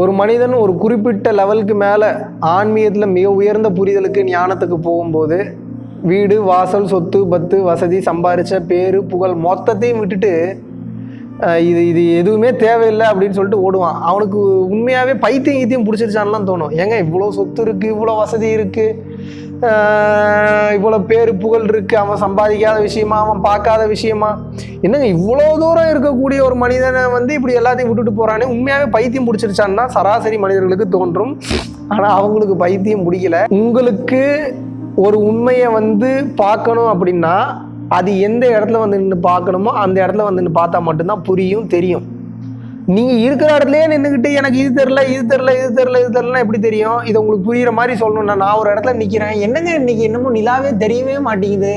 ஒரு மனிதன் ஒரு குறிப்பிட்ட லெவலுக்கு மேலே ஆன்மீகத்தில் மிக உயர்ந்த புரிதலுக்கு ஞானத்துக்கு போகும்போது வீடு வாசல் சொத்து பத்து வசதி சம்பாரித்த பேர் புகழ் மொத்தத்தையும் விட்டுட்டு இது இது எதுவுமே தேவையில்லை அப்படின்னு சொல்லிட்டு ஓடுவான். அவனுக்கு உண்மையாகவே பைத்தியம் ஈத்தியம் பிடிச்சிருச்சான்லாம் தோணும். ஏங்க இவ்வளோ சொத்து இருக்குது இவ்வளோ வசதி இருக்குது இவ்வளோ பேர் புகழ் இருக்குது அவன் சம்பாதிக்காத விஷயமா அவன் பார்க்காத விஷயமா? என்னங்க இவ்வளோ தூரம் இருக்கக்கூடிய ஒரு மனிதனை வந்து இப்படி எல்லாத்தையும் விட்டுட்டு போகிறானே உண்மையாகவே பைத்தியம் பிடிச்சிருச்சான்னா சராசரி மனிதர்களுக்கு தோன்றும். ஆனால் அவங்களுக்கு பைத்தியம் பிடிக்கல. உங்களுக்கு ஒரு உண்மையை வந்து பார்க்கணும் அப்படின்னா அது எந்த இடத்துல வந்து நின்று பார்க்கணுமோ அந்த இடத்துல வந்து நின்று பார்த்தா மட்டும்தான் புரியும் தெரியும். நீங்கள் இருக்கிற இடத்துலயே நின்றுக்கிட்டு எனக்கு இது தெரில இது தெரில இது தெரில இது தெரிலனா எப்படி தெரியும்? இது உங்களுக்கு புரிகிற மாதிரி சொல்லணும்னா நான் ஒரு இடத்துல நிற்கிறேன் என்னங்க இன்னைக்கு என்னமோ நிலாவே தெரியவே மாட்டேங்குது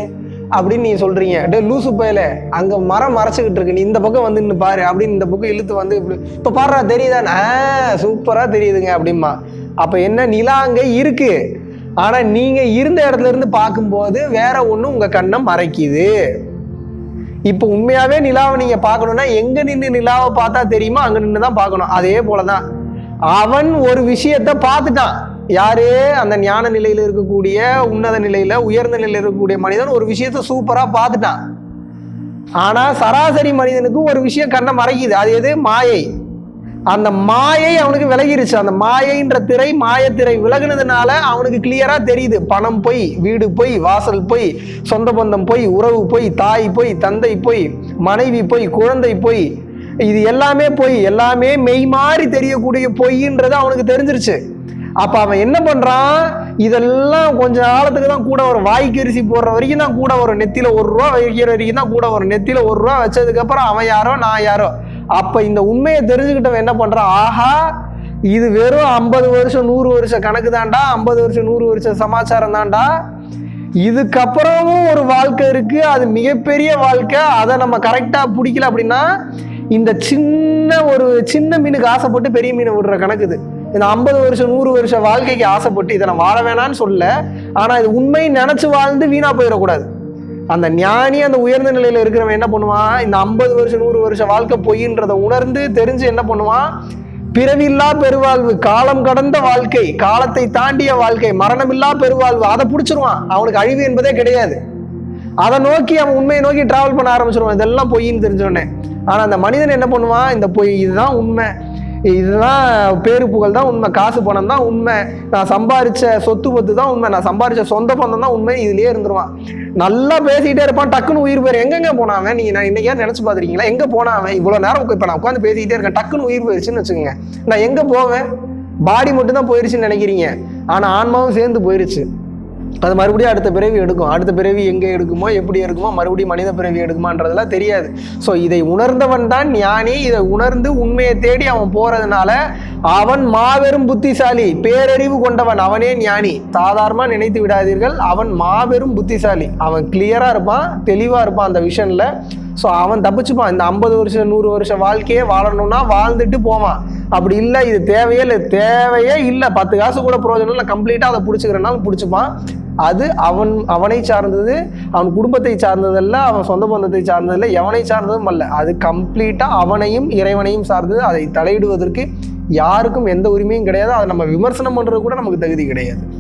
அப்படின்னு நீங்கள் சொல்கிறீங்க டே லூசு பயல அங்கே மரம் மறைச்சிக்கிட்டு இருக்கு. நீ இந்த பக்கம் வந்து நின்று பாரு அப்படின்னு இந்த பக்கம் இழுத்து வந்து இப்படி இப்போ பாடுறா தெரியுதானே ஆ தெரியுதுங்க அப்படிமா அப்போ என்ன நிலா அங்கே இருக்குது ஆனால் நீங்கள் இருந்த இடத்துல இருந்து பார்க்கும்போது வேற ஒன்றும் உங்கள் கண்ணை மறைக்குது. இப்போ உண்மையாகவே நிலாவை நீங்கள் பார்க்கணுன்னா எங்கே நின்று நிலாவை பார்த்தா தெரியுமோ? அங்கே நின்று தான் பார்க்கணும். அதே போலதான். அவன் ஒரு விஷயத்த பார்த்துட்டான். யாரு? அந்த ஞான நிலையில் இருக்கக்கூடிய உன்னத நிலையில் உயர்ந்த நிலையில் இருக்கக்கூடிய மனிதன் ஒரு விஷயத்த சூப்பராக பார்த்துட்டான். ஆனால் சராசரி மனிதனுக்கு ஒரு விஷயம் கண்ணை மறைக்குது. அது எது? மாயை. அந்த மாயை அவனுக்கு விலகிருச்சு. அந்த மாயைன்ற திரை மாயத்திரை விலகுனதுனால அவனுக்கு கிளியரா தெரியுது. பணம் போய் வீடு போய் வாசல் போய் சொந்த பந்தம் போய் உறவு போய் தாய் போய் தந்தை போய் மனைவி போய் குழந்தை போய் இது எல்லாமே போய் எல்லாமே மெய் மாறி தெரியக்கூடிய பொய்ன்றது அவனுக்கு தெரிஞ்சிருச்சு. அப்ப அவன் என்ன பண்றான்? இதெல்லாம் கொஞ்ச காலத்துக்கு தான் கூட வரும் வாய்க்கு அரிசி போடுற வரைக்கும் தான் கூட வரும் நெத்தியில ஒரு ரூபா வைக்கிற வரைக்கும் தான் கூட வரும் நெத்தியில ஒரு ரூபா வச்சதுக்கு அப்புறம் அவன் யாரோ நான் யாரோ? அப்போ இந்த உண்மையை தெரிஞ்சுக்கிட்டவன் என்ன பண்ணுறான் ஆஹா இது வெறும் ஐம்பது வருஷம் நூறு வருஷம் கணக்கு தாண்டா ஐம்பது வருஷம் நூறு வருஷம் சமாச்சாரம் தான்டா. இதுக்கப்புறமும் ஒரு வாழ்க்கை இருக்குது அது மிகப்பெரிய வாழ்க்கை. அதை நம்ம கரெக்டாக பிடிக்கல அப்படின்னா இந்த சின்ன ஒரு சின்ன மீனுக்கு ஆசைப்பட்டு பெரிய மீனை விடுற கணக்குது இந்த ஐம்பது வருஷம் நூறு வருஷம் வாழ்க்கைக்கு ஆசைப்பட்டு இதை நான் வாழ வேணாம்னு சொல்ல ஆனால் இது உண்மை நினச்சி வாழ்ந்து வீணாக போயிடக்கூடாது. அந்த ஞானி அந்த உயர்ந்த நிலையில இருக்கிறவன் என்ன பண்ணுவான்? இந்த ஐம்பது வருஷம் நூறு வருஷம் வாழ்க்கை பொய்ன்றதை உணர்ந்து தெரிஞ்சு என்ன பண்ணுவான்? பிறவில்லா பெருவாழ்வு காலம் கடந்த வாழ்க்கை காலத்தை தாண்டிய வாழ்க்கை மரணமில்லா பெருவாழ்வு அதை பிடிச்சிருவான். அவனுக்கு அழிவு என்பதே கிடையாது. அதை நோக்கி அவன் உண்மையை நோக்கி டிராவல் பண்ண ஆரம்பிச்சிருவான். இதெல்லாம் பொய்ன்னு தெரிஞ்சோடனே ஆனா அந்த மனிதன் என்ன பண்ணுவான்? இந்த பொய் இதுதான் உண்மை. இதுதான் பேரு புகழ் தான் உண்மை. காசு பணம் தான் உண்மை. நான் சம்பாரிச்ச சொத்து பத்து தான் உண்மை. நான் சம்பாரிச்ச சொந்த பந்தம் தான் உண்மை. இதுலயே இருந்துருவான். நல்லா பேசிக்கிட்டே இருப்பான். டக்குன்னு உயிர் போயிரு எங்கெங்க போனான் நீங்கள் நீங்க நான் இன்னைக்கே நினைச்சு பாத்துருக்கீங்களா எங்க போனான் இவ்வளவு நேரம் இப்போ நான் உட்காந்து பேசிக்கிட்டே இருக்கேன். டக்குன்னு உயிர் போயிருச்சுன்னு வச்சுக்கோங்க. நான் எங்க போவேன்? பாடி மட்டும் தான் போயிருச்சுன்னு நினைக்கிறீங்க. ஆனா ஆன்மாவும் சேர்ந்து போயிருச்சு. அது மறுபடியும் அடுத்த பிறவி எடுக்கும். அடுத்த பிறவி எங்கே எடுக்குமோ எப்படி எடுக்குமோ மறுபடியும் மனித பிறவி எடுக்குமான்றதெல்லாம் தெரியாது. ஸோ இதை உணர்ந்தவன் தான் ஞானி. இதை உணர்ந்து உண்மையை தேடி அவன் போகிறதுனால அவன் மாபெரும் புத்திசாலி பேரறிவு கொண்டவன் அவனே ஞானி. சாதாரணமாக நினைத்து விடாதீர்கள் அவன் மாபெரும் புத்திசாலி. அவன் கிளியராக இருப்பான் தெளிவாக இருப்பான் அந்த விஷனில் ஸோ அவன் தப்பிச்சுப்பான். இந்த ஐம்பது வருஷம் நூறு வருஷம் வாழ்க்கையே வாழணும்னா வாழ்ந்துட்டு போவான். அப்படி இல்லை இது தேவையே இல்லை. தேவையே இல்லை. பத்து காசு கூட பிரயோஜனம் இல்லை. கம்ப்ளீட்டாக அதை பிடிச்சிக்கிறனாலும் பிடிச்சிப்பான். அது அவன் அவனை சார்ந்தது அவன் குடும்பத்தை சார்ந்ததல்ல அவன் சொந்த பந்தத்தை சார்ந்ததில்ல எவனை சார்ந்ததும் அல்ல. அது கம்ப்ளீட்டாக அவனையும் இறைவனையும் சார்ந்தது. அதை தலையிடுவதற்கு யாருக்கும் எந்த உரிமையும் கிடையாது. அதை நம்ம விமர்சனம் பண்ணுறது கூட நமக்கு தகுதி கிடையாது.